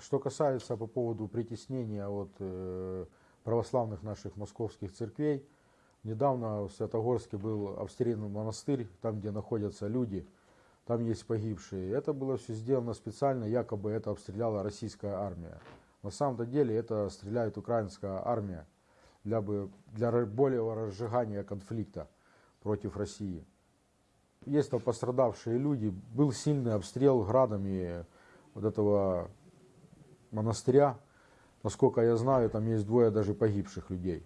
Что касается по поводу притеснения от э, православных наших московских церквей, недавно в Святогорске был обстрелянный монастырь, там, где находятся люди, там есть погибшие. Это было все сделано специально, якобы это обстреляла российская армия. На самом-то деле это стреляет украинская армия для, бы, для более разжигания конфликта против России. Есть там пострадавшие люди, был сильный обстрел градами вот этого монастыря. Насколько я знаю, там есть двое даже погибших людей.